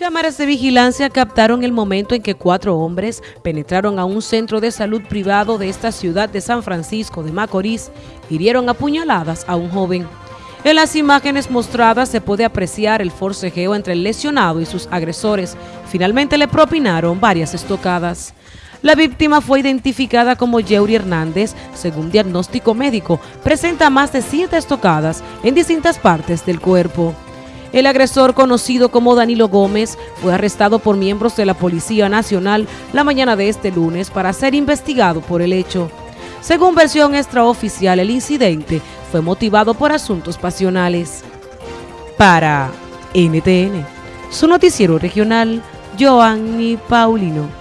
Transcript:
Cámaras de vigilancia captaron el momento en que cuatro hombres penetraron a un centro de salud privado de esta ciudad de San Francisco de Macorís, hirieron a puñaladas a un joven. En las imágenes mostradas se puede apreciar el forcejeo entre el lesionado y sus agresores. Finalmente le propinaron varias estocadas. La víctima fue identificada como Yeuri Hernández, según diagnóstico médico, presenta más de siete estocadas en distintas partes del cuerpo. El agresor, conocido como Danilo Gómez, fue arrestado por miembros de la Policía Nacional la mañana de este lunes para ser investigado por el hecho. Según versión extraoficial, el incidente fue motivado por asuntos pasionales. Para NTN, su noticiero regional, Joanny Paulino.